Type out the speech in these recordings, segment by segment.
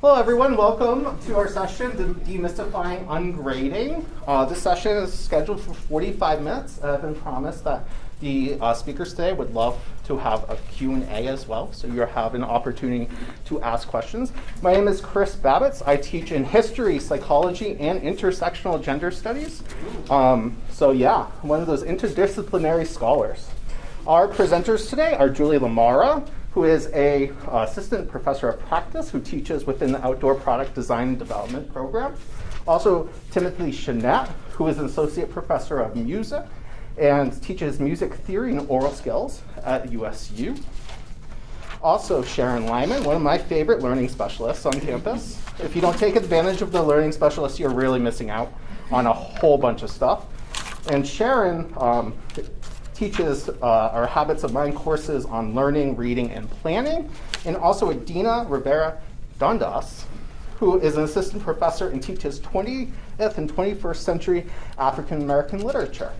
Hello everyone, welcome to our session, Demystifying Ungrading. Uh, this session is scheduled for 45 minutes. I've been promised that the uh, speakers today would love to have a Q&A as well, so you have an opportunity to ask questions. My name is Chris Babbitts. I teach in history, psychology, and intersectional gender studies. Um, so yeah, one of those interdisciplinary scholars. Our presenters today are Julie Lamara, who is a uh, assistant professor of practice who teaches within the Outdoor Product Design and Development program. Also, Timothy Chenette, who is an associate professor of music and teaches music theory and aural skills at USU. Also, Sharon Lyman, one of my favorite learning specialists on campus. If you don't take advantage of the learning specialist, you're really missing out on a whole bunch of stuff. And Sharon um, teaches uh, our Habits of Mind courses on learning, reading, and planning, and also Adina Rivera Dundas, who is an assistant professor and teaches 20th and 21st century African American literature.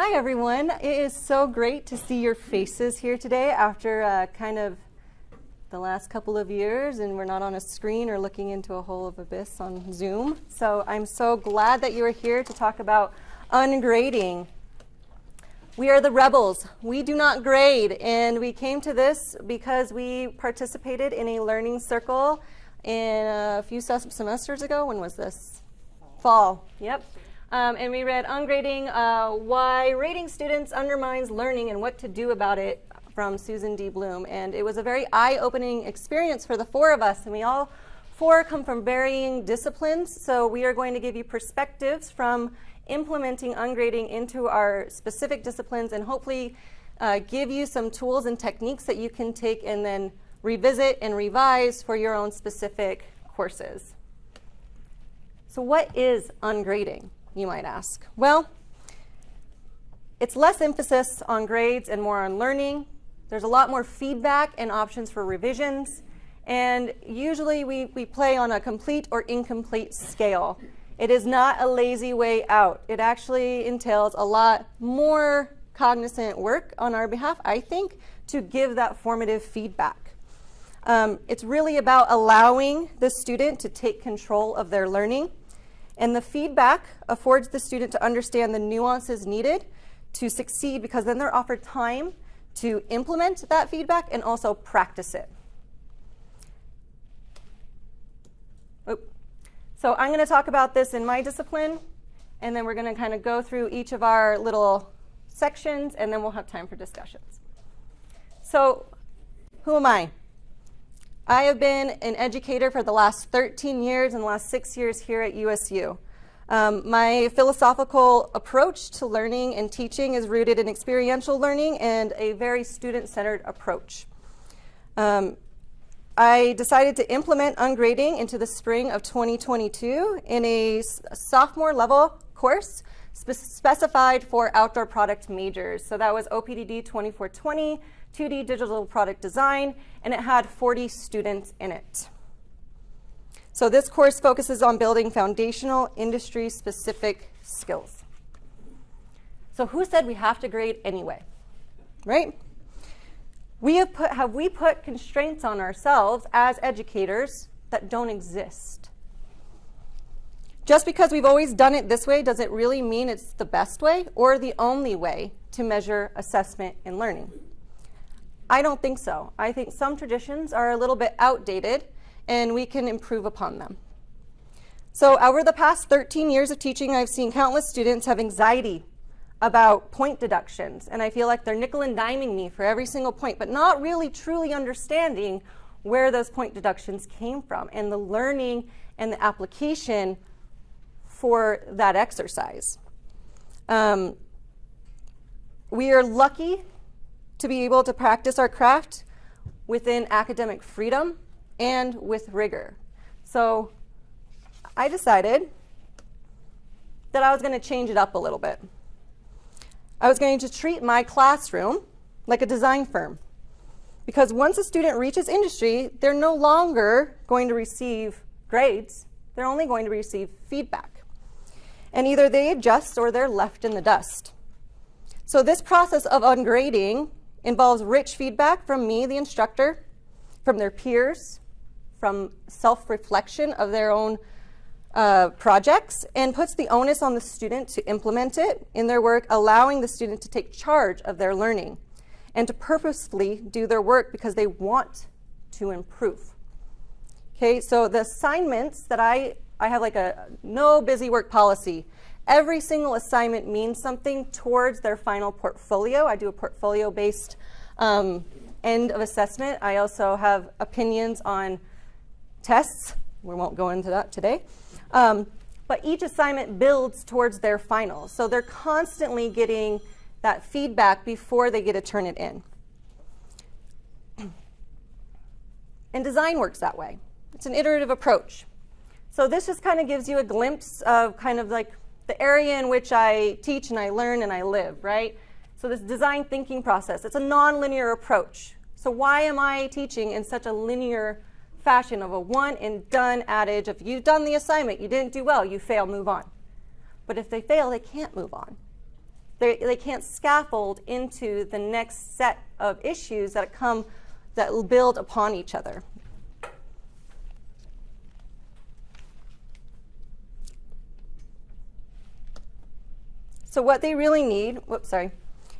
Hi, everyone. It is so great to see your faces here today after uh, kind of the last couple of years, and we're not on a screen or looking into a hole of abyss on Zoom. So I'm so glad that you are here to talk about ungrading. We are the rebels. We do not grade, and we came to this because we participated in a learning circle in a few semesters ago. When was this? Fall. Yep. Um, and we read Ungrading, uh, Why Rating Students Undermines Learning and What to Do About It from Susan D. Blum. And it was a very eye-opening experience for the four of us. And we all four come from varying disciplines. So we are going to give you perspectives from implementing ungrading into our specific disciplines and hopefully uh, give you some tools and techniques that you can take and then revisit and revise for your own specific courses. So what is ungrading? You might ask? Well, it's less emphasis on grades and more on learning. There's a lot more feedback and options for revisions. And usually we, we play on a complete or incomplete scale. It is not a lazy way out. It actually entails a lot more cognizant work on our behalf, I think, to give that formative feedback. Um, it's really about allowing the student to take control of their learning and the feedback affords the student to understand the nuances needed to succeed because then they're offered time to implement that feedback and also practice it. So I'm going to talk about this in my discipline, and then we're going to kind of go through each of our little sections, and then we'll have time for discussions. So who am I? I have been an educator for the last 13 years and the last six years here at USU. Um, my philosophical approach to learning and teaching is rooted in experiential learning and a very student-centered approach. Um, I decided to implement ungrading into the spring of 2022 in a sophomore level course spe specified for outdoor product majors. So that was OPDD 2420, 2D digital product design, and it had 40 students in it. So this course focuses on building foundational industry-specific skills. So who said we have to grade anyway, right? We have, put, have we put constraints on ourselves as educators that don't exist? Just because we've always done it this way, does it really mean it's the best way or the only way to measure assessment and learning? I don't think so. I think some traditions are a little bit outdated and we can improve upon them. So over the past 13 years of teaching, I've seen countless students have anxiety about point deductions, and I feel like they're nickel and diming me for every single point, but not really truly understanding where those point deductions came from and the learning and the application for that exercise. Um, we are lucky to be able to practice our craft within academic freedom and with rigor. So I decided that I was going to change it up a little bit. I was going to treat my classroom like a design firm. Because once a student reaches industry, they're no longer going to receive grades, they're only going to receive feedback. And either they adjust or they're left in the dust. So this process of ungrading involves rich feedback from me, the instructor, from their peers, from self-reflection of their own uh, projects, and puts the onus on the student to implement it in their work, allowing the student to take charge of their learning and to purposefully do their work because they want to improve. Okay, so the assignments that I, I have like a no busy work policy. Every single assignment means something towards their final portfolio. I do a portfolio-based um, end of assessment. I also have opinions on tests. We won't go into that today. Um, but each assignment builds towards their final. So they're constantly getting that feedback before they get to turn it in. And design works that way. It's an iterative approach. So this just kind of gives you a glimpse of kind of like the area in which I teach and I learn and I live, right? So this design thinking process, it's a nonlinear approach. So why am I teaching in such a linear fashion of a one and done adage? If you've done the assignment, you didn't do well, you fail, move on. But if they fail, they can't move on. They, they can't scaffold into the next set of issues that come that build upon each other. So what they really need, whoops, sorry,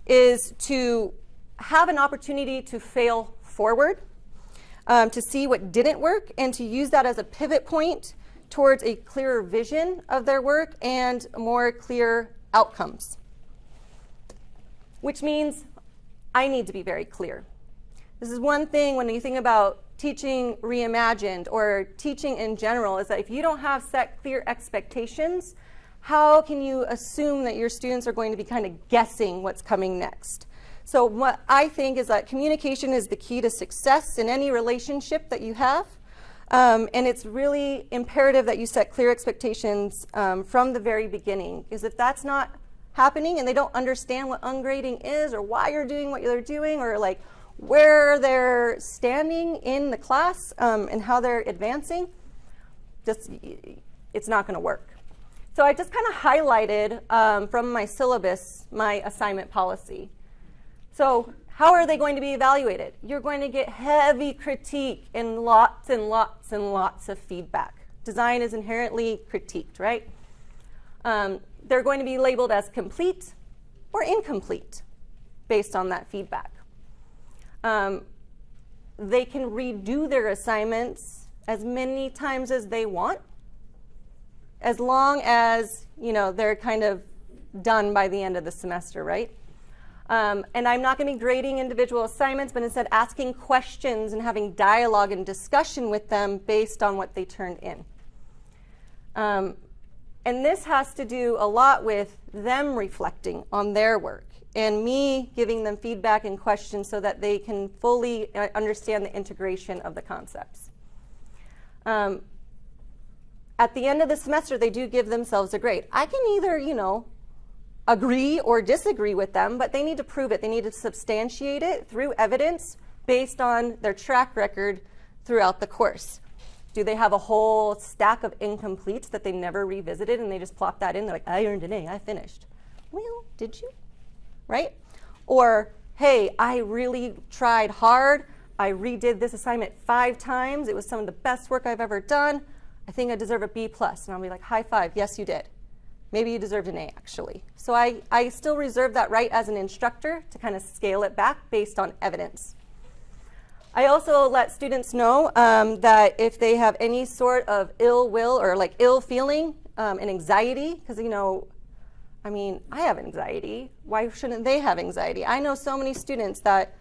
is to have an opportunity to fail forward, um, to see what didn't work, and to use that as a pivot point towards a clearer vision of their work and more clear outcomes. Which means I need to be very clear. This is one thing when you think about teaching reimagined or teaching in general is that if you don't have set clear expectations, how can you assume that your students are going to be kind of guessing what's coming next? So what I think is that communication is the key to success in any relationship that you have. Um, and it's really imperative that you set clear expectations um, from the very beginning. Because if that's not happening and they don't understand what ungrading is or why you're doing what you're doing or like where they're standing in the class um, and how they're advancing, just it's not going to work. So I just kind of highlighted um, from my syllabus my assignment policy. So how are they going to be evaluated? You're going to get heavy critique and lots and lots and lots of feedback. Design is inherently critiqued, right? Um, they're going to be labeled as complete or incomplete based on that feedback. Um, they can redo their assignments as many times as they want as long as you know they're kind of done by the end of the semester, right? Um, and I'm not going to be grading individual assignments, but instead asking questions and having dialogue and discussion with them based on what they turned in. Um, and this has to do a lot with them reflecting on their work and me giving them feedback and questions so that they can fully uh, understand the integration of the concepts. Um, at the end of the semester, they do give themselves a grade. I can either, you know, agree or disagree with them, but they need to prove it. They need to substantiate it through evidence based on their track record throughout the course. Do they have a whole stack of incompletes that they never revisited and they just plop that in? They're like, I earned an A, I finished. Well, did you? Right? Or, hey, I really tried hard. I redid this assignment five times. It was some of the best work I've ever done. I think I deserve a B plus. And I'll be like, high five, yes, you did. Maybe you deserved an A, actually. So I, I still reserve that right as an instructor to kind of scale it back based on evidence. I also let students know um, that if they have any sort of ill will or like ill feeling um, and anxiety, because, you know, I mean, I have anxiety. Why shouldn't they have anxiety? I know so many students that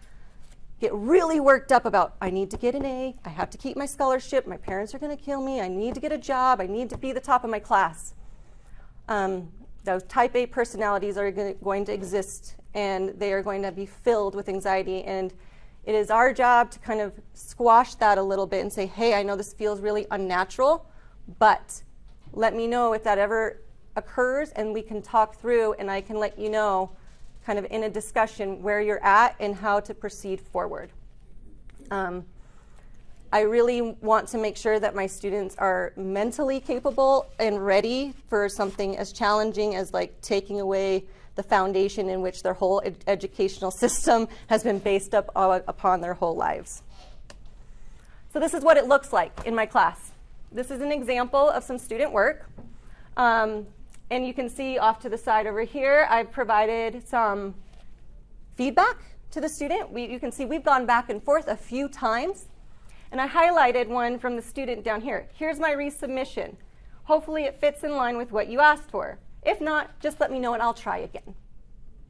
get really worked up about, I need to get an A, I have to keep my scholarship, my parents are going to kill me, I need to get a job, I need to be the top of my class. Um, those type A personalities are going to exist and they are going to be filled with anxiety and it is our job to kind of squash that a little bit and say, hey, I know this feels really unnatural, but let me know if that ever occurs and we can talk through and I can let you know kind of in a discussion where you're at and how to proceed forward. Um, I really want to make sure that my students are mentally capable and ready for something as challenging as like taking away the foundation in which their whole ed educational system has been based up upon their whole lives. So this is what it looks like in my class. This is an example of some student work. Um, and you can see off to the side over here, I've provided some feedback to the student. We, you can see we've gone back and forth a few times. And I highlighted one from the student down here. Here's my resubmission. Hopefully it fits in line with what you asked for. If not, just let me know and I'll try again.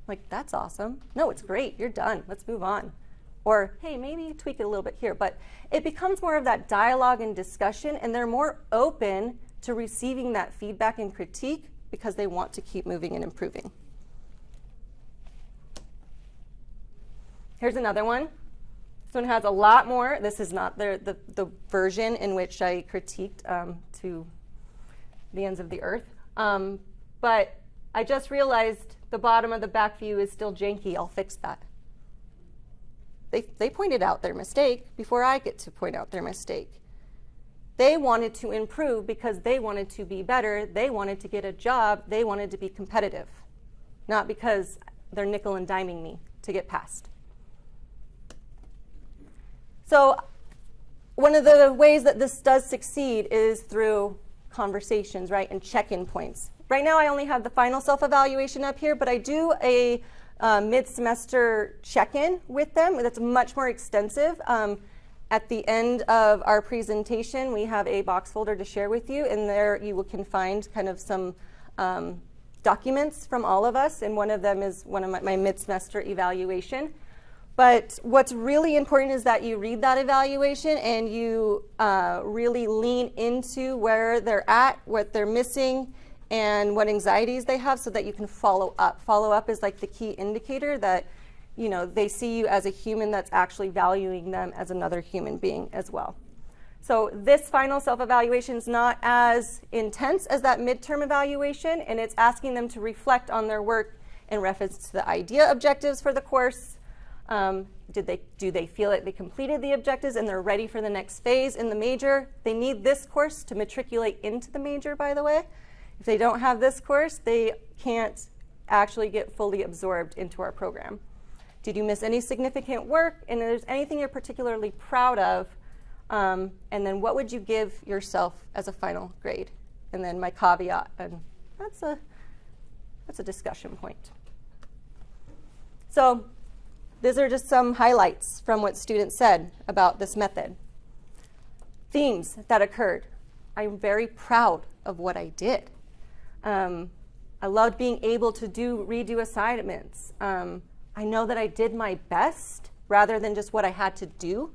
Like, that's awesome. No, it's great. You're done. Let's move on. Or, hey, maybe tweak it a little bit here. But it becomes more of that dialogue and discussion, and they're more open to receiving that feedback and critique because they want to keep moving and improving. Here's another one. This one has a lot more. This is not the, the, the version in which I critiqued um, to the ends of the earth. Um, but I just realized the bottom of the back view is still janky. I'll fix that. They, they pointed out their mistake before I get to point out their mistake. They wanted to improve because they wanted to be better. They wanted to get a job. They wanted to be competitive, not because they're nickel and diming me to get past. So one of the ways that this does succeed is through conversations, right, and check-in points. Right now I only have the final self-evaluation up here, but I do a uh, mid-semester check-in with them that's much more extensive. Um, at the end of our presentation, we have a box folder to share with you, and there you can find kind of some um, documents from all of us, and one of them is one of my, my mid-semester evaluation. But what's really important is that you read that evaluation and you uh, really lean into where they're at, what they're missing, and what anxieties they have so that you can follow up. Follow up is like the key indicator that you know, they see you as a human that's actually valuing them as another human being as well. So this final self-evaluation is not as intense as that midterm evaluation, and it's asking them to reflect on their work in reference to the idea objectives for the course. Um, did they, do they feel like they completed the objectives and they're ready for the next phase in the major? They need this course to matriculate into the major, by the way. If they don't have this course, they can't actually get fully absorbed into our program. Did you miss any significant work? And if there's anything you're particularly proud of, um, and then what would you give yourself as a final grade? And then my caveat, and that's a, that's a discussion point. So these are just some highlights from what students said about this method. Themes that occurred. I'm very proud of what I did. Um, I loved being able to do redo assignments. Um, I know that I did my best rather than just what I had to do.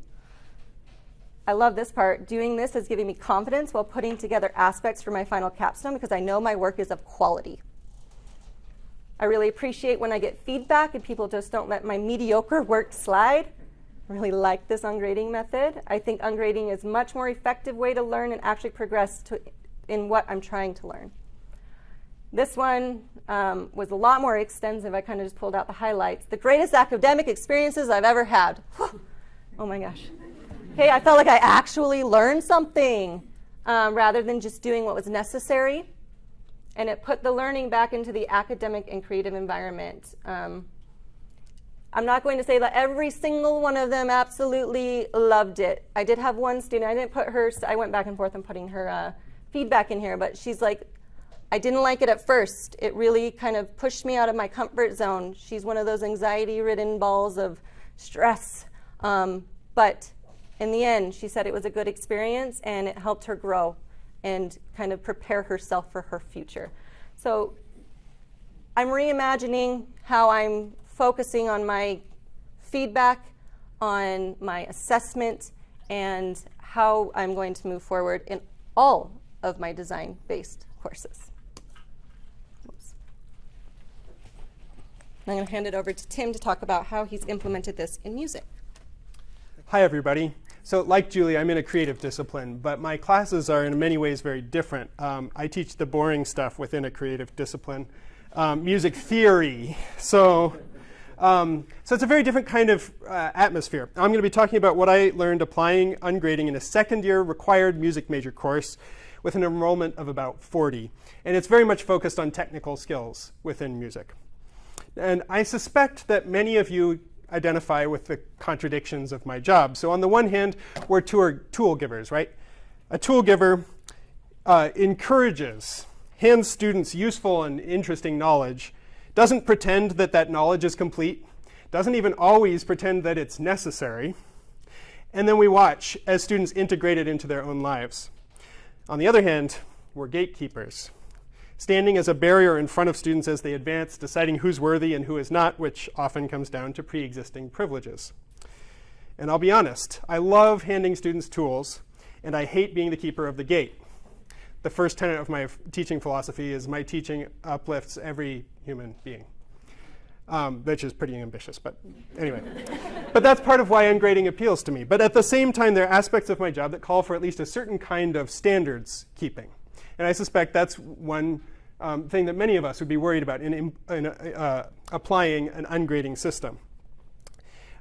I love this part. Doing this is giving me confidence while putting together aspects for my final capstone because I know my work is of quality. I really appreciate when I get feedback and people just don't let my mediocre work slide. I really like this ungrading method. I think ungrading is much more effective way to learn and actually progress to, in what I'm trying to learn. This one um, was a lot more extensive. I kind of just pulled out the highlights. The greatest academic experiences I've ever had. oh my gosh. Okay, I felt like I actually learned something um, rather than just doing what was necessary. And it put the learning back into the academic and creative environment. Um, I'm not going to say that every single one of them absolutely loved it. I did have one student, I didn't put her, I went back and forth and putting her uh, feedback in here, but she's like, I didn't like it at first. It really kind of pushed me out of my comfort zone. She's one of those anxiety-ridden balls of stress. Um, but in the end, she said it was a good experience and it helped her grow and kind of prepare herself for her future. So I'm reimagining how I'm focusing on my feedback, on my assessment, and how I'm going to move forward in all of my design-based courses. I'm going to hand it over to Tim to talk about how he's implemented this in music. Hi, everybody. So like Julie, I'm in a creative discipline, but my classes are in many ways very different. Um, I teach the boring stuff within a creative discipline, um, music theory. So Um, so it's a very different kind of uh, atmosphere. I'm going to be talking about what I learned applying ungrading in a second year required music major course with an enrollment of about 40. And it's very much focused on technical skills within music. And I suspect that many of you identify with the contradictions of my job. So on the one hand, we're tool givers, right? A tool giver uh, encourages, hands students useful and interesting knowledge, doesn't pretend that that knowledge is complete, doesn't even always pretend that it's necessary, and then we watch as students integrate it into their own lives. On the other hand, we're gatekeepers, standing as a barrier in front of students as they advance, deciding who's worthy and who is not, which often comes down to pre-existing privileges. And I'll be honest, I love handing students tools, and I hate being the keeper of the gate. The first tenet of my teaching philosophy is my teaching uplifts every human being um, which is pretty ambitious, but anyway. but that's part of why ungrading appeals to me. But at the same time, there are aspects of my job that call for at least a certain kind of standards keeping. And I suspect that's one um, thing that many of us would be worried about in, in uh, applying an ungrading system.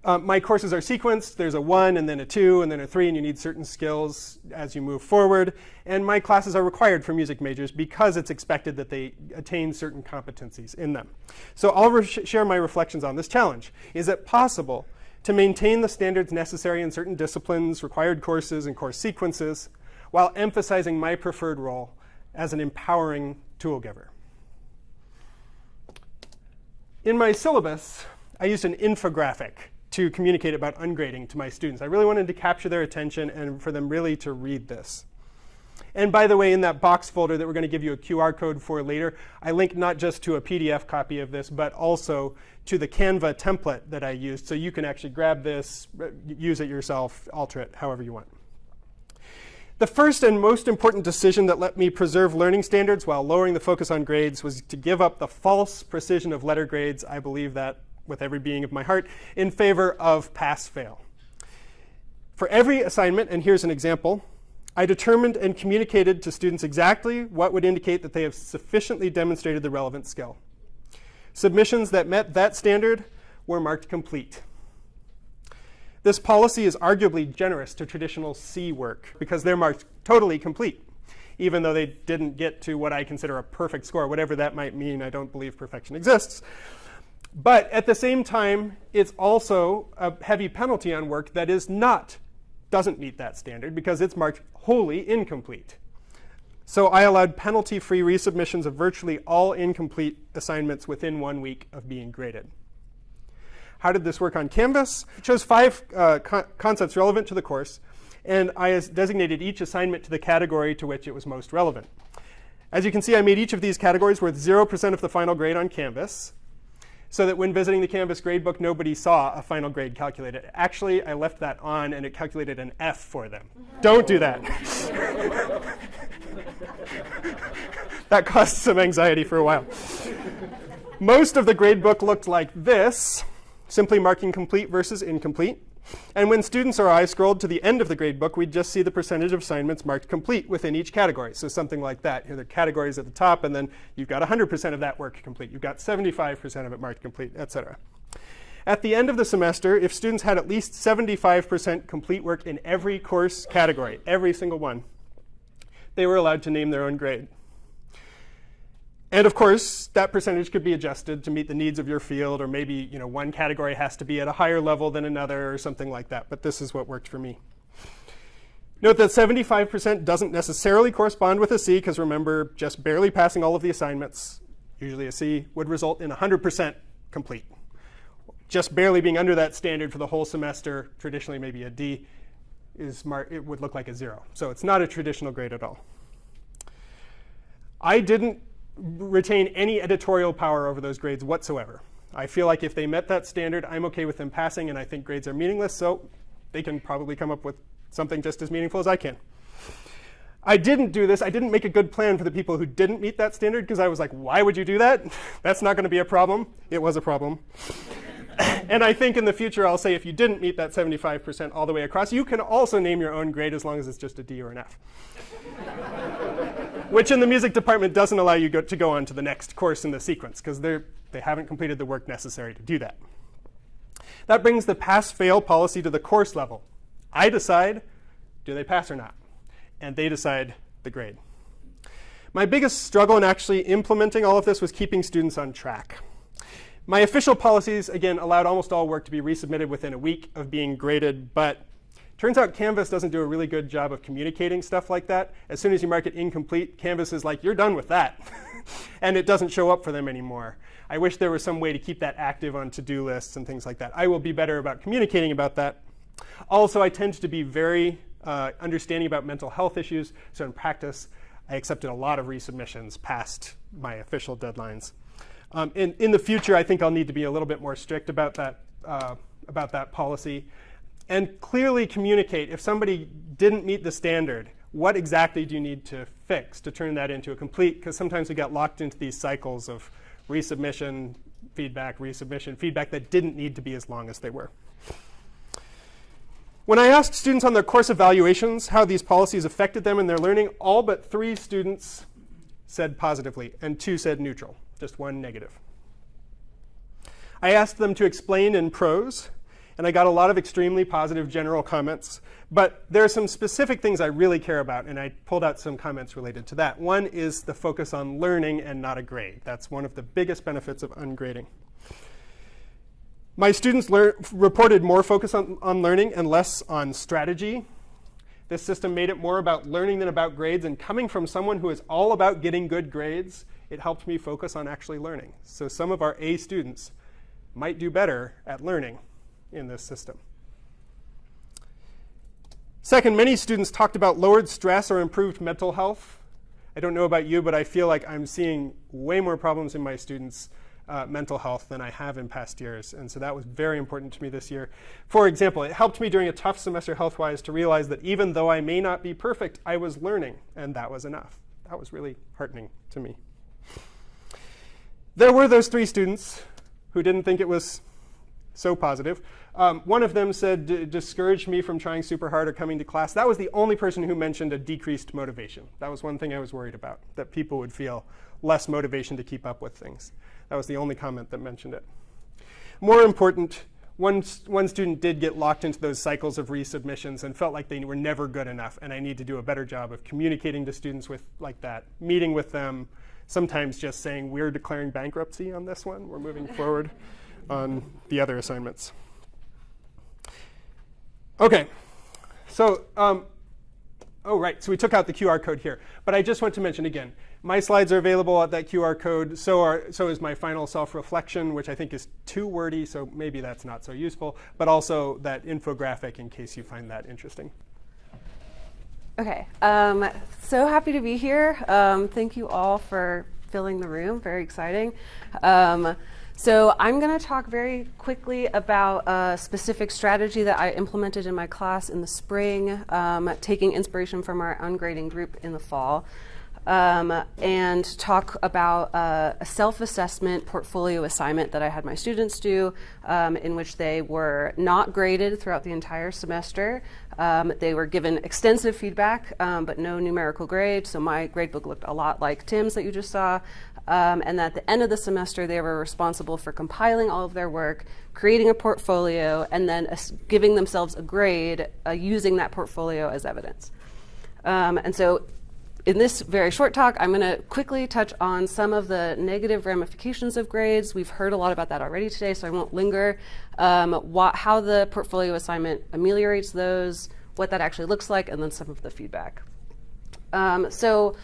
Uh, my courses are sequenced. There's a one and then a two and then a three, and you need certain skills as you move forward. And my classes are required for music majors because it's expected that they attain certain competencies in them. So I'll share my reflections on this challenge. Is it possible to maintain the standards necessary in certain disciplines, required courses, and course sequences, while emphasizing my preferred role as an empowering tool giver? In my syllabus, I used an infographic to communicate about ungrading to my students. I really wanted to capture their attention and for them really to read this. And by the way, in that box folder that we're going to give you a QR code for later, I link not just to a PDF copy of this, but also to the Canva template that I used. So you can actually grab this, use it yourself, alter it however you want. The first and most important decision that let me preserve learning standards while lowering the focus on grades was to give up the false precision of letter grades. I believe that with every being of my heart, in favor of pass-fail. For every assignment, and here's an example, I determined and communicated to students exactly what would indicate that they have sufficiently demonstrated the relevant skill. Submissions that met that standard were marked complete. This policy is arguably generous to traditional C work because they're marked totally complete, even though they didn't get to what I consider a perfect score. Whatever that might mean, I don't believe perfection exists. But at the same time, it's also a heavy penalty on work that is not, doesn't meet that standard because it's marked wholly incomplete. So I allowed penalty-free resubmissions of virtually all incomplete assignments within one week of being graded. How did this work on Canvas? I chose five uh, co concepts relevant to the course, and I designated each assignment to the category to which it was most relevant. As you can see, I made each of these categories worth 0% of the final grade on Canvas so that when visiting the Canvas gradebook, nobody saw a final grade calculated. Actually, I left that on, and it calculated an F for them. Don't do that. that caused some anxiety for a while. Most of the gradebook looked like this, simply marking complete versus incomplete. And when students or I scrolled to the end of the gradebook, we'd just see the percentage of assignments marked complete within each category. So something like that. Here are the categories at the top, and then you've got 100% of that work complete. You've got 75% of it marked complete, et cetera. At the end of the semester, if students had at least 75% complete work in every course category, every single one, they were allowed to name their own grade. And of course, that percentage could be adjusted to meet the needs of your field, or maybe you know, one category has to be at a higher level than another, or something like that. But this is what worked for me. Note that 75% doesn't necessarily correspond with a C, because remember, just barely passing all of the assignments, usually a C, would result in 100% complete. Just barely being under that standard for the whole semester, traditionally maybe a D, is it would look like a zero. So it's not a traditional grade at all. I didn't retain any editorial power over those grades whatsoever. I feel like if they met that standard, I'm OK with them passing, and I think grades are meaningless, so they can probably come up with something just as meaningful as I can. I didn't do this. I didn't make a good plan for the people who didn't meet that standard because I was like, why would you do that? That's not going to be a problem. It was a problem. and I think in the future, I'll say if you didn't meet that 75% all the way across, you can also name your own grade as long as it's just a D or an F which in the music department doesn't allow you go, to go on to the next course in the sequence because they they haven't completed the work necessary to do that. That brings the pass-fail policy to the course level. I decide, do they pass or not? And they decide the grade. My biggest struggle in actually implementing all of this was keeping students on track. My official policies, again, allowed almost all work to be resubmitted within a week of being graded, but turns out Canvas doesn't do a really good job of communicating stuff like that. As soon as you mark it incomplete, Canvas is like, you're done with that. and it doesn't show up for them anymore. I wish there was some way to keep that active on to-do lists and things like that. I will be better about communicating about that. Also, I tend to be very uh, understanding about mental health issues, so in practice, I accepted a lot of resubmissions past my official deadlines. Um, in, in the future, I think I'll need to be a little bit more strict about that, uh, about that policy and clearly communicate if somebody didn't meet the standard, what exactly do you need to fix to turn that into a complete? Because sometimes we get locked into these cycles of resubmission, feedback, resubmission, feedback that didn't need to be as long as they were. When I asked students on their course evaluations how these policies affected them in their learning, all but three students said positively, and two said neutral just one negative. I asked them to explain in prose, and I got a lot of extremely positive general comments. But there are some specific things I really care about, and I pulled out some comments related to that. One is the focus on learning and not a grade. That's one of the biggest benefits of ungrading. My students reported more focus on, on learning and less on strategy. This system made it more about learning than about grades, and coming from someone who is all about getting good grades, it helped me focus on actually learning. So some of our A students might do better at learning in this system. Second, many students talked about lowered stress or improved mental health. I don't know about you, but I feel like I'm seeing way more problems in my students' uh, mental health than I have in past years. And so that was very important to me this year. For example, it helped me during a tough semester health-wise to realize that even though I may not be perfect, I was learning, and that was enough. That was really heartening to me. There were those three students who didn't think it was so positive. Um, one of them said, discouraged me from trying super hard or coming to class. That was the only person who mentioned a decreased motivation. That was one thing I was worried about, that people would feel less motivation to keep up with things. That was the only comment that mentioned it. More important, one, one student did get locked into those cycles of resubmissions and felt like they were never good enough, and I need to do a better job of communicating to students with like that, meeting with them, sometimes just saying we're declaring bankruptcy on this one. We're moving forward on the other assignments. OK, so um, oh, right. So we took out the QR code here. But I just want to mention again, my slides are available at that QR code. So, are, so is my final self-reflection, which I think is too wordy. So maybe that's not so useful. But also that infographic in case you find that interesting. Okay, um, so happy to be here. Um, thank you all for filling the room, very exciting. Um, so I'm going to talk very quickly about a specific strategy that I implemented in my class in the spring, um, taking inspiration from our ungrading group in the fall um, and talk about uh, a self-assessment portfolio assignment that I had my students do, um, in which they were not graded throughout the entire semester. Um, they were given extensive feedback, um, but no numerical grade. So my gradebook looked a lot like Tim's that you just saw. Um, and at the end of the semester, they were responsible for compiling all of their work, creating a portfolio, and then giving themselves a grade uh, using that portfolio as evidence. Um, and so in this very short talk, I'm going to quickly touch on some of the negative ramifications of grades. We've heard a lot about that already today, so I won't linger. Um, what, how the portfolio assignment ameliorates those, what that actually looks like, and then some of the feedback. Um, so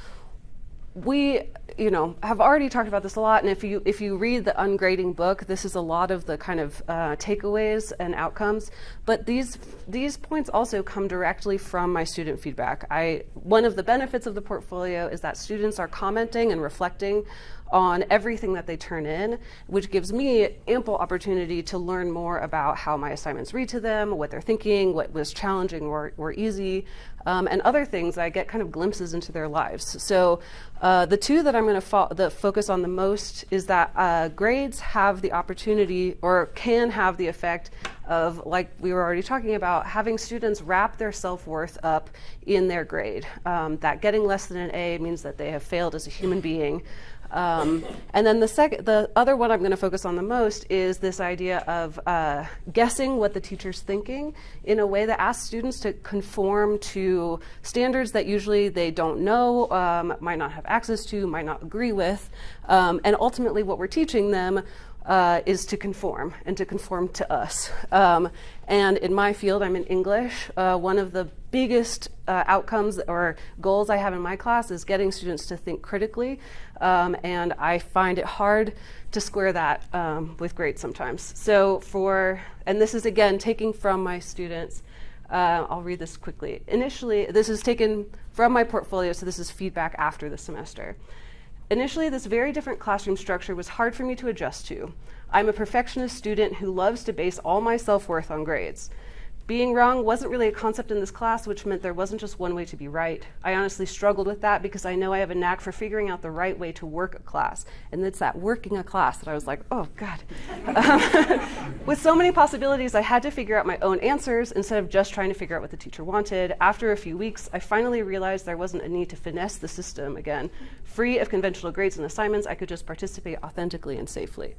we you know have already talked about this a lot and if you if you read the ungrading book this is a lot of the kind of uh, takeaways and outcomes. But these these points also come directly from my student feedback. I one of the benefits of the portfolio is that students are commenting and reflecting on everything that they turn in, which gives me ample opportunity to learn more about how my assignments read to them, what they're thinking, what was challenging or, or easy, um, and other things. I get kind of glimpses into their lives. So uh, the two that I'm going to fo focus on the most is that uh, grades have the opportunity or can have the effect of, like we were already talking about, having students wrap their self-worth up in their grade. Um, that getting less than an A means that they have failed as a human being. Um, and then the second, the other one I'm going to focus on the most is this idea of uh, guessing what the teacher's thinking in a way that asks students to conform to standards that usually they don't know, um, might not have access to, might not agree with, um, and ultimately what we're teaching them uh, is to conform and to conform to us. Um, and in my field, I'm in English. Uh, one of the biggest uh, outcomes or goals I have in my class is getting students to think critically. Um, and I find it hard to square that um, with grades sometimes. So, for, and this is again taking from my students. Uh, I'll read this quickly. Initially, this is taken from my portfolio, so this is feedback after the semester. Initially, this very different classroom structure was hard for me to adjust to. I'm a perfectionist student who loves to base all my self worth on grades. Being wrong wasn't really a concept in this class, which meant there wasn't just one way to be right. I honestly struggled with that because I know I have a knack for figuring out the right way to work a class. And it's that working a class that I was like, oh, God. Um, with so many possibilities, I had to figure out my own answers instead of just trying to figure out what the teacher wanted. After a few weeks, I finally realized there wasn't a need to finesse the system again. Free of conventional grades and assignments, I could just participate authentically and safely.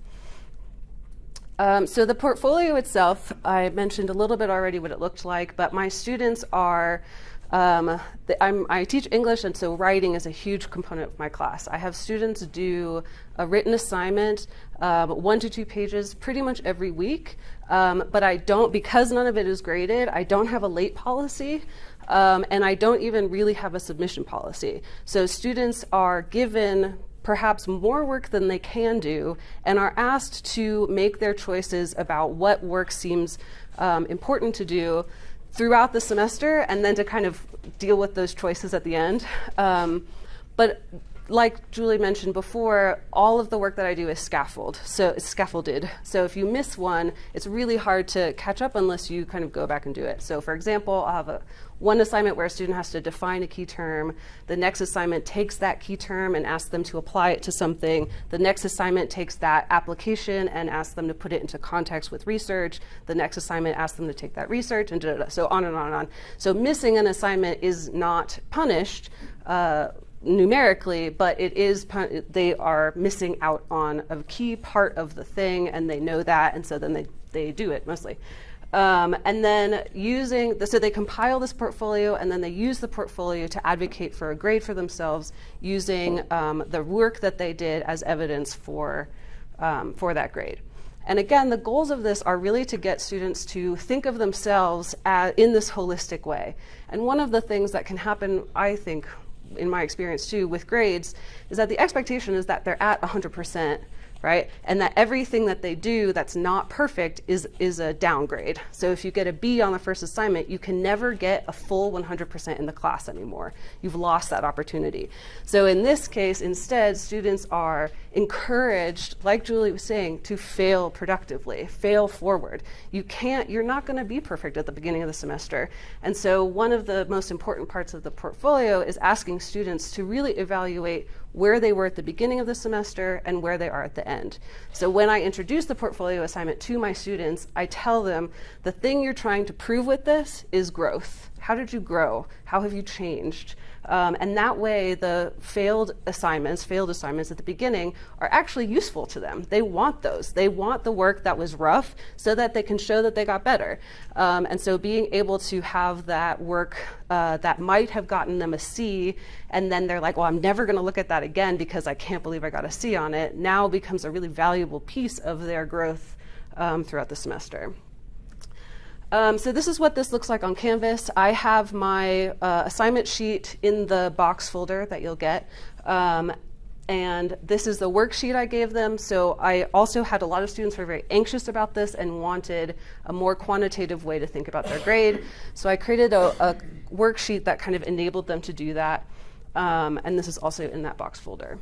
Um, so the portfolio itself, I mentioned a little bit already what it looked like, but my students are, um, the, i teach English, and so writing is a huge component of my class. I have students do a written assignment, um, one to two pages, pretty much every week, um, but I don't, because none of it is graded, I don't have a late policy. Um, and I don't even really have a submission policy. So students are given perhaps more work than they can do and are asked to make their choices about what work seems um, important to do throughout the semester and then to kind of deal with those choices at the end. Um, but like Julie mentioned before, all of the work that I do is scaffold, so it's scaffolded. So if you miss one, it's really hard to catch up unless you kind of go back and do it. So for example, I'll have a one assignment where a student has to define a key term. The next assignment takes that key term and asks them to apply it to something. The next assignment takes that application and asks them to put it into context with research. The next assignment asks them to take that research and da, da, da, so on and on and on. So missing an assignment is not punished. Uh, numerically, but it is they are missing out on a key part of the thing, and they know that, and so then they they do it mostly. Um, and then using, the, so they compile this portfolio and then they use the portfolio to advocate for a grade for themselves using um, the work that they did as evidence for, um, for that grade. And again, the goals of this are really to get students to think of themselves as, in this holistic way. And one of the things that can happen, I think, in my experience too, with grades, is that the expectation is that they're at 100% right? And that everything that they do that's not perfect is, is a downgrade. So if you get a B on the first assignment, you can never get a full 100% in the class anymore. You've lost that opportunity. So in this case, instead, students are encouraged, like Julie was saying, to fail productively, fail forward. You can't, you're not going to be perfect at the beginning of the semester. And so one of the most important parts of the portfolio is asking students to really evaluate where they were at the beginning of the semester and where they are at the end. So when I introduce the portfolio assignment to my students, I tell them the thing you're trying to prove with this is growth. How did you grow? How have you changed? Um, and that way, the failed assignments, failed assignments at the beginning, are actually useful to them. They want those. They want the work that was rough so that they can show that they got better. Um, and so, being able to have that work uh, that might have gotten them a C, and then they're like, well, I'm never going to look at that again because I can't believe I got a C on it, now becomes a really valuable piece of their growth um, throughout the semester. Um, so this is what this looks like on Canvas. I have my uh, assignment sheet in the box folder that you'll get. Um, and this is the worksheet I gave them. So I also had a lot of students who were very anxious about this and wanted a more quantitative way to think about their grade. So I created a, a worksheet that kind of enabled them to do that. Um, and this is also in that box folder.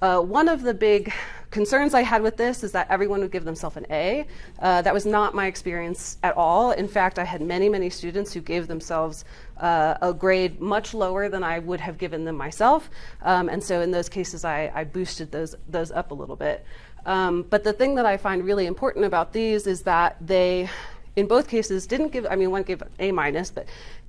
Uh, one of the big concerns I had with this is that everyone would give themselves an A. Uh, that was not my experience at all. In fact, I had many, many students who gave themselves uh, a grade much lower than I would have given them myself. Um, and so in those cases, I, I, boosted those, those up a little bit. Um, but the thing that I find really important about these is that they, in both cases, didn't give, I mean, one gave A minus, but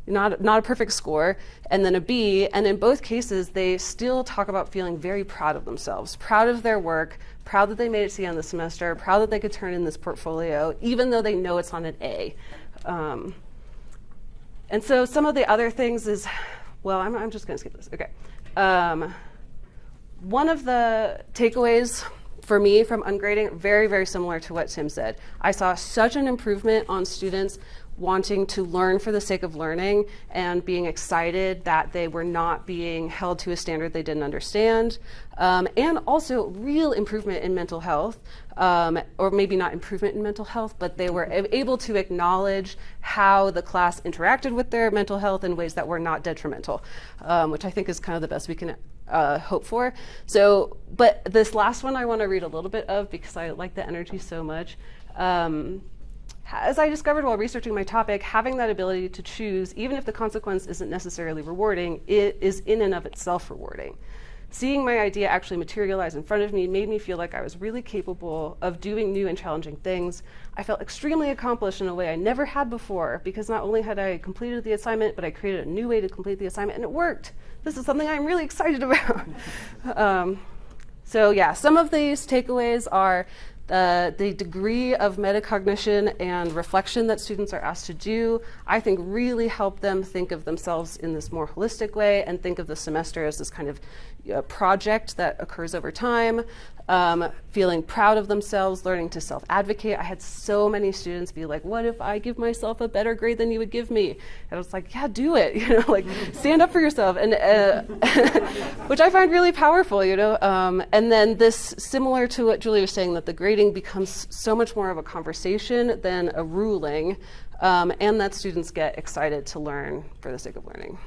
not, not a perfect score, and then a B. And in both cases, they still talk about feeling very proud of themselves, proud of their work, proud that they made it to the end of the semester, proud that they could turn in this portfolio, even though they know it's on an A. Um, and so some of the other things is, well, I'm, I'm just going to skip this. Okay. Um, one of the takeaways for me from ungrading, very, very similar to what Tim said. I saw such an improvement on students wanting to learn for the sake of learning and being excited that they were not being held to a standard they didn't understand. Um, and also real improvement in mental health, um, or maybe not improvement in mental health, but they were able to acknowledge how the class interacted with their mental health in ways that were not detrimental, um, which I think is kind of the best we can uh, hope for. So, but this last one I want to read a little bit of because I like the energy so much. As I discovered while researching my topic, having that ability to choose, even if the consequence isn't necessarily rewarding, it is in and of itself rewarding. Seeing my idea actually materialize in front of me made me feel like I was really capable of doing new and challenging things. I felt extremely accomplished in a way I never had before because not only had I completed the assignment, but I created a new way to complete the assignment and it worked. This is something I'm really excited about. um, so, yeah, some of these takeaways are the, the degree of metacognition and reflection that students are asked to do, I think really help them think of themselves in this more holistic way and think of the semester as this kind of uh, project that occurs over time um, feeling proud of themselves, learning to self advocate. I had so many students be like, What if I give myself a better grade than you would give me? And I was like, Yeah, do it. You know, like stand up for yourself. And uh, which I find really powerful, you know. Um, and then this, similar to what Julie was saying, that the grading becomes so much more of a conversation than a ruling, um, and that students get excited to learn for the sake of learning.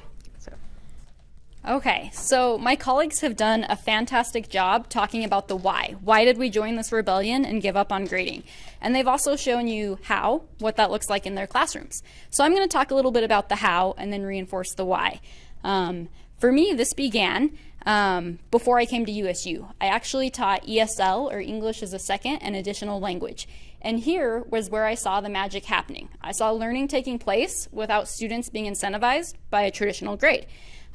Okay, so my colleagues have done a fantastic job talking about the why. Why did we join this rebellion and give up on grading? And they've also shown you how, what that looks like in their classrooms. So I'm going to talk a little bit about the how and then reinforce the why. Um, for me, this began um, before I came to USU. I actually taught ESL, or English as a Second, and additional language. And here was where I saw the magic happening. I saw learning taking place without students being incentivized by a traditional grade.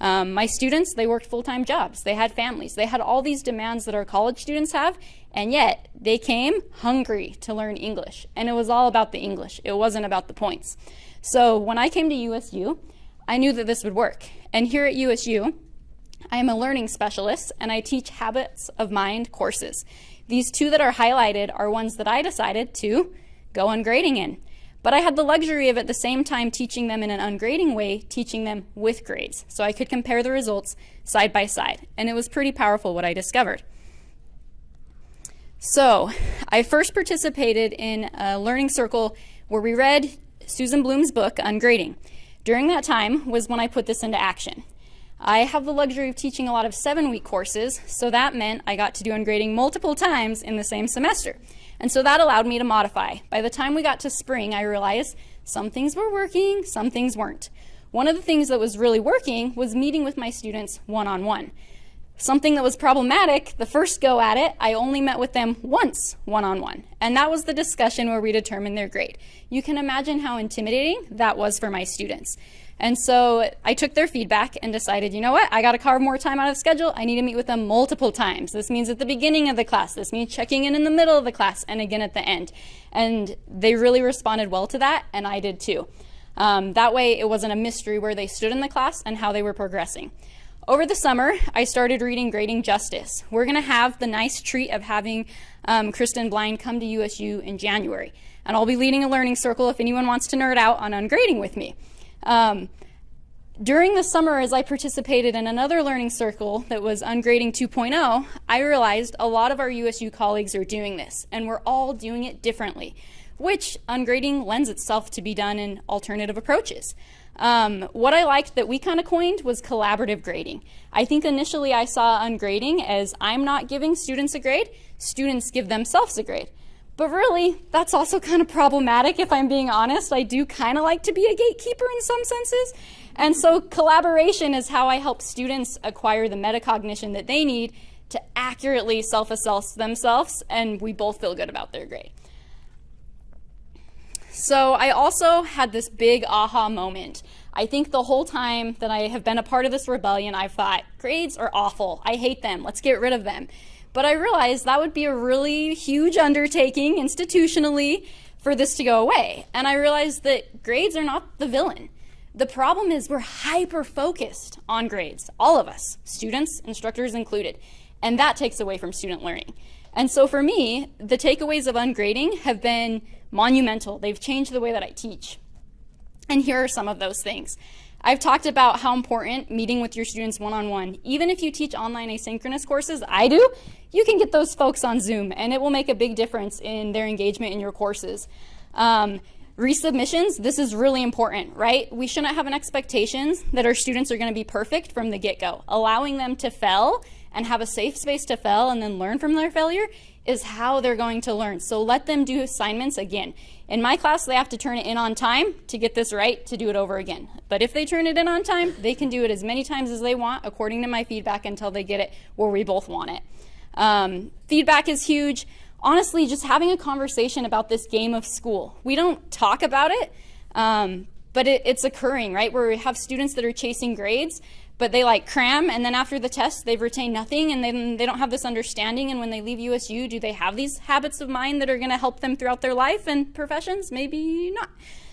Um, my students, they worked full-time jobs. They had families. They had all these demands that our college students have, and yet they came hungry to learn English. And it was all about the English. It wasn't about the points. So when I came to USU, I knew that this would work. And here at USU, I am a learning specialist and I teach habits of mind courses. These two that are highlighted are ones that I decided to go ungrading in. But I had the luxury of at the same time teaching them in an ungrading way, teaching them with grades. So I could compare the results side by side. And it was pretty powerful what I discovered. So I first participated in a learning circle where we read Susan Blum's book, Ungrading. During that time was when I put this into action. I have the luxury of teaching a lot of seven week courses, so that meant I got to do ungrading multiple times in the same semester. And so that allowed me to modify. By the time we got to spring, I realized some things were working, some things weren't. One of the things that was really working was meeting with my students one on one. Something that was problematic, the first go at it, I only met with them once one on one. And that was the discussion where we determined their grade. You can imagine how intimidating that was for my students. And so I took their feedback and decided, you know what, I got to carve more time out of schedule. I need to meet with them multiple times. This means at the beginning of the class. This means checking in in the middle of the class and again at the end. And they really responded well to that, and I did too. Um, that way, it wasn't a mystery where they stood in the class and how they were progressing. Over the summer, I started reading Grading Justice. We're going to have the nice treat of having um, Kristen Blind come to USU in January. And I'll be leading a learning circle if anyone wants to nerd out on ungrading with me. Um, during the summer, as I participated in another learning circle that was Ungrading 2.0, I realized a lot of our USU colleagues are doing this, and we're all doing it differently, which ungrading lends itself to be done in alternative approaches. Um, what I liked that we kind of coined was collaborative grading. I think initially I saw ungrading as I'm not giving students a grade, students give themselves a grade. But really, that's also kind of problematic if I'm being honest. I do kind of like to be a gatekeeper in some senses. And so collaboration is how I help students acquire the metacognition that they need to accurately self-assess themselves, and we both feel good about their grade. So I also had this big aha moment. I think the whole time that I have been a part of this rebellion, I've thought, grades are awful. I hate them. Let's get rid of them. But I realized that would be a really huge undertaking institutionally for this to go away. And I realized that grades are not the villain. The problem is we're hyper focused on grades, all of us, students, instructors included, and that takes away from student learning. And so for me, the takeaways of ungrading have been monumental. They've changed the way that I teach. And here are some of those things. I've talked about how important meeting with your students one-on-one. -on -one. Even if you teach online asynchronous courses, I do, you can get those folks on Zoom and it will make a big difference in their engagement in your courses. Um, resubmissions, this is really important, right? We shouldn't have an expectation that our students are going to be perfect from the get-go. Allowing them to fail and have a safe space to fail and then learn from their failure is how they're going to learn. So let them do assignments again. In my class, they have to turn it in on time to get this right to do it over again. But if they turn it in on time, they can do it as many times as they want according to my feedback until they get it where we both want it. Um, feedback is huge. Honestly, just having a conversation about this game of school. We don't talk about it, um, but it, it's occurring, right? Where we have students that are chasing grades, but they like cram, and then after the test, they've retained nothing, and then they don't have this understanding. And when they leave USU, do they have these habits of mind that are going to help them throughout their life and professions? Maybe not.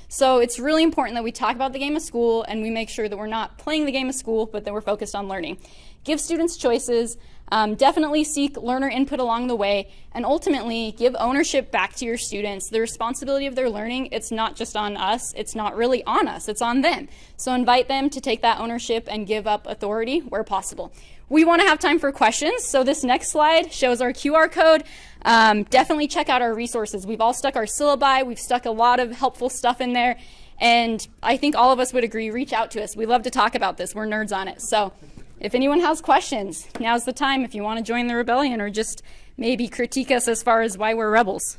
So it's really important that we talk about the game of school and we make sure that we're not playing the game of school, but that we're focused on learning. Give students choices, um, definitely seek learner input along the way, and ultimately give ownership back to your students. The responsibility of their learning, it's not just on us, it's not really on us, it's on them. So invite them to take that ownership and give up authority where possible. We want to have time for questions, so this next slide shows our QR code. Um, definitely check out our resources. We've all stuck our syllabi, we've stuck a lot of helpful stuff in there, and I think all of us would agree, reach out to us. We love to talk about this, we're nerds on it. So if anyone has questions, now's the time if you want to join the rebellion or just maybe critique us as far as why we're rebels.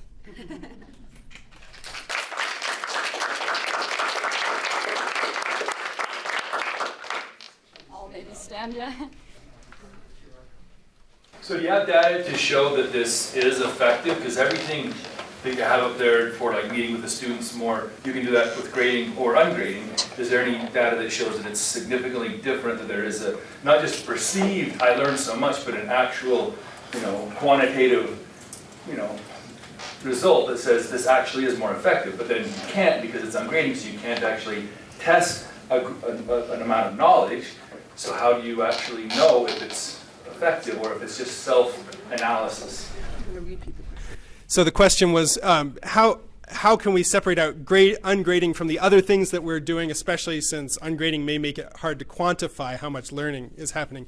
I'll maybe stand, yeah. So do you have data to show that this is effective? Because everything that you have up there for like meeting with the students more, you can do that with grading or ungrading. Is there any data that shows that it's significantly different, that there is a, not just perceived, I learned so much, but an actual, you know, quantitative, you know, result that says this actually is more effective, but then you can't because it's ungrading, so you can't actually test a, a, an amount of knowledge. So how do you actually know if it's effective or if it's just self-analysis? So the question was um, how how can we separate out grade ungrading from the other things that we're doing, especially since ungrading may make it hard to quantify how much learning is happening.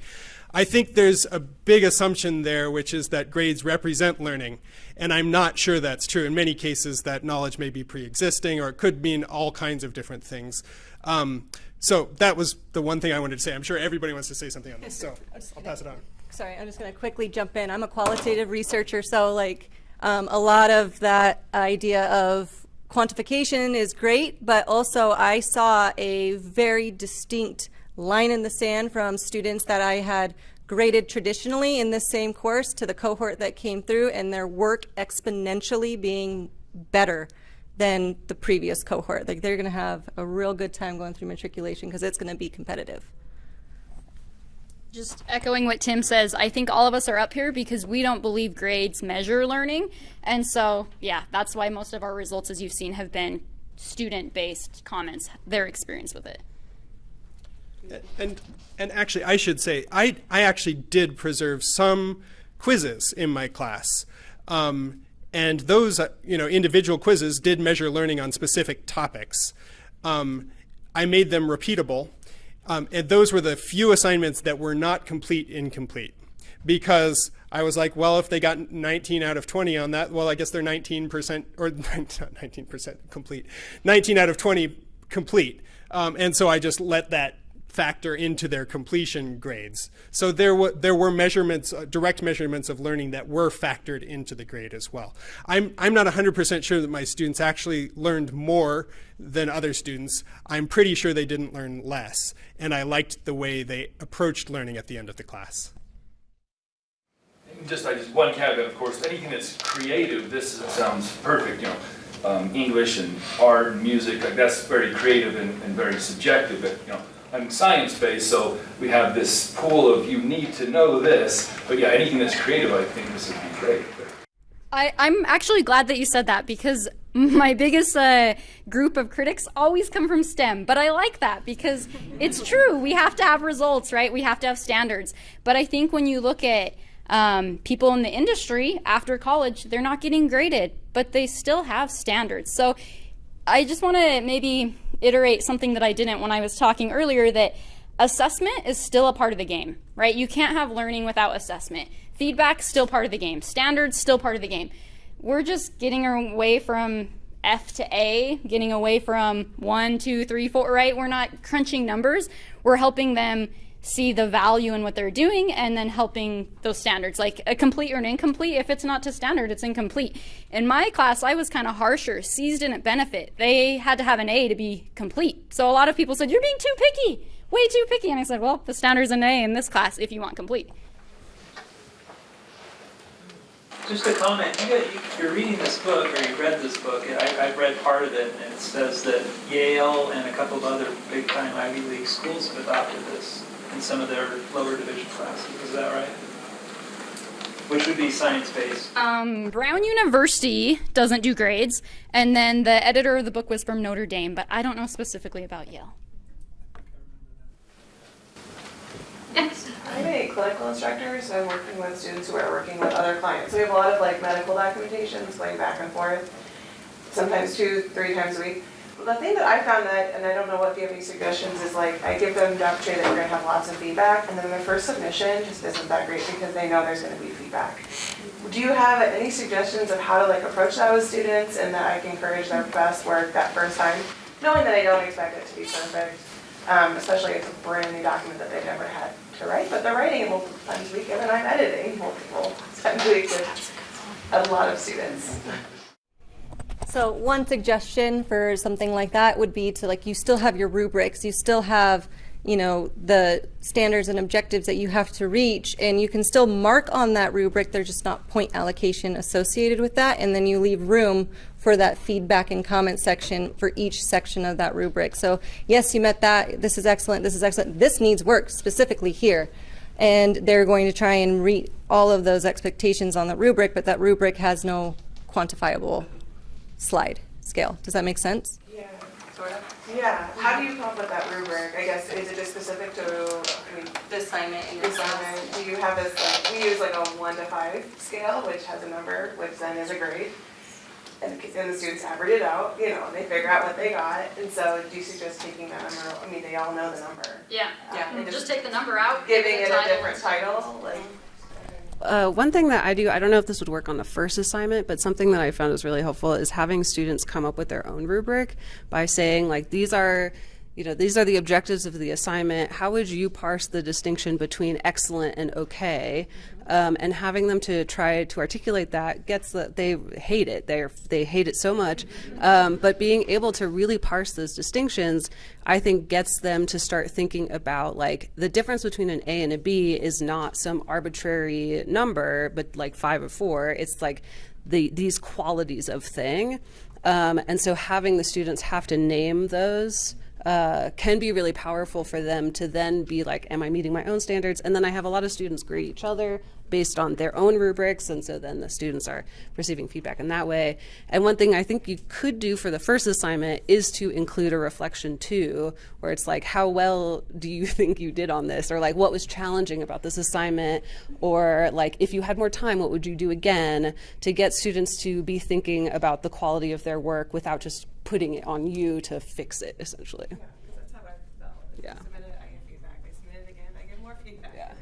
I think there's a big assumption there, which is that grades represent learning. And I'm not sure that's true. In many cases, that knowledge may be pre-existing or it could mean all kinds of different things. Um, so that was the one thing I wanted to say. I'm sure everybody wants to say something on this, so I'll pass it on. Sorry, I'm just going to quickly jump in. I'm a qualitative researcher, so like um, a lot of that idea of quantification is great, but also I saw a very distinct line in the sand from students that I had graded traditionally in this same course to the cohort that came through and their work exponentially being better than the previous cohort. Like they're going to have a real good time going through matriculation because it's going to be competitive. Just echoing what Tim says, I think all of us are up here because we don't believe grades measure learning. And so, yeah, that's why most of our results, as you've seen, have been student-based comments, their experience with it. And, and actually, I should say, I, I actually did preserve some quizzes in my class. Um, and those, uh, you know, individual quizzes did measure learning on specific topics. Um, I made them repeatable um, and those were the few assignments that were not complete incomplete because I was like, well, if they got 19 out of 20 on that, well, I guess they're 19% or not 19% complete, 19 out of 20 complete. Um, and so I just let that factor into their completion grades. So there, were there were measurements, uh, direct measurements of learning that were factored into the grade as well. I'm, I'm not 100% sure that my students actually learned more than other students. I'm pretty sure they didn't learn less. And I liked the way they approached learning at the end of the class. Just, I just one caveat, of course, anything that's creative, this sounds perfect, you know. um, English and art and music, like that's very creative and, and very subjective, but you know, I'm science-based, so we have this pool of you need to know this, but yeah, anything that's creative, I think this would be great. I, I'm actually glad that you said that because my biggest uh, group of critics always come from STEM. But I like that because it's true. We have to have results, right? We have to have standards. But I think when you look at um, people in the industry after college, they're not getting graded, but they still have standards. So I just want to maybe iterate something that I didn't when I was talking earlier that assessment is still a part of the game, right? You can't have learning without assessment. Feedback still part of the game. Standards still part of the game. We're just getting away from F to A, getting away from one, two, three, four, right? We're not crunching numbers. We're helping them see the value in what they're doing and then helping those standards like a complete or an incomplete. If it's not to standard it's incomplete. In my class i was kind of harsher c's didn't benefit. They had to have an a to be complete. So a lot of people said you're being too picky way too picky. And i said well the standard's an a in this class if you want complete. Just a comment, you you're reading this book, or you read this book, I, I've read part of it, and it says that Yale and a couple of other big-time Ivy League schools have adopted this in some of their lower division classes, is that right? Which would be science-based. um, brown university doesn't do grades and then the editor of the book was from notre dame but i don't know specifically about yale I'm a clinical instructor, so I'm working with students who are working with other clients. So we have a lot of like medical documentations going back and forth, sometimes two, three times a week. The thing that I found that, and I don't know if you have any suggestions, is like I give them the opportunity that we're gonna have lots of feedback, and then their first submission just isn't that great because they know there's gonna be feedback. Do you have any suggestions of how to like approach that with students and that I can encourage their best work that first time? Knowing that I don't expect it to be perfect, um, especially if it's a brand new document that they've never had to write, but they're writing it multiple times a week, and then I'm editing multiple times a week with a lot of students. So one suggestion for something like that would be to like you still have your rubrics, you still have you know the standards and objectives that you have to reach, and you can still mark on that rubric. There's just not point allocation associated with that, and then you leave room for that feedback and comment section for each section of that rubric. So yes, you met that. This is excellent. This is excellent. This needs work specifically here and they're going to try and meet all of those expectations on the rubric, but that rubric has no quantifiable slide scale. Does that make sense? Yeah, sort of. Yeah, how do you come up with that rubric? I guess, is it just specific to, I mean, The assignment in the assignment? Do you have this, like, we use like a one to five scale, which has a number, which then is a grade. And the, and the students average it out, you know, and they figure out what they got, and so do you suggest taking that number, I mean, they all know the number. yeah Yeah, and mm-hmm. just take the number out Giving it a different title, like. Mm-hmm. Uh, one thing that I do, I don't know if this would work on the first assignment, but something that I found is really helpful is having students come up with their own rubric by saying, like, these are, you know, these are the objectives of the assignment. How would you parse the distinction between excellent and okay? Um, and having them to try to articulate that gets that they hate it. They they hate it so much. Um, but being able to really parse those distinctions, I think, gets them to start thinking about like the difference between an A and a B is not some arbitrary number, but like five or four. It's like the these qualities of thing. Um, and so having the students have to name those uh, can be really powerful for them to then be like, am I meeting my own standards? And then I have a lot of students grade each other based on their own rubrics. And so then the students are receiving feedback in that way. And one thing I think you could do for the first assignment is to include a reflection too, where it's like, how well do you think you did on this? Or like, what was challenging about this assignment? Or like, if you had more time, what would you do again to get students to be thinking about the quality of their work without just putting it on you to fix it, essentially. That's how I felt. Yeah. Submit it, I get feedback, I submit it again, I get more feedback. Yeah.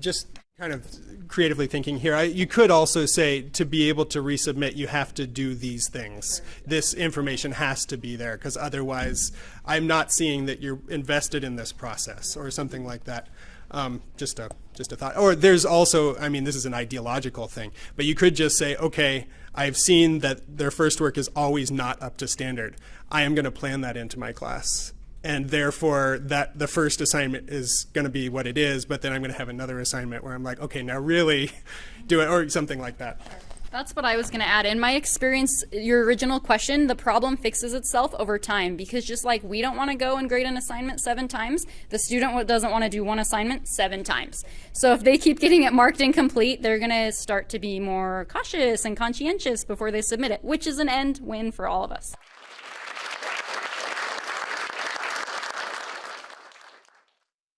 just kind of creatively thinking here, I, you could also say to be able to resubmit, you have to do these things. This information has to be there because otherwise, I'm not seeing that you're invested in this process or something like that. Um, just a just a thought. Or there's also, I mean, this is an ideological thing, but you could just say, okay, I've seen that their first work is always not up to standard. I am going to plan that into my class. And therefore that the first assignment is going to be what it is but then i'm going to have another assignment where i'm like okay now really do it or something like that That's what I was going to add. In my experience, your original question, the problem fixes itself over time because just like we don't want to go and grade an assignment seven times, the student doesn't want to do one assignment seven times. So if they keep getting it marked incomplete, they're going to start to be more cautious and conscientious before they submit it, which is an end win for all of us.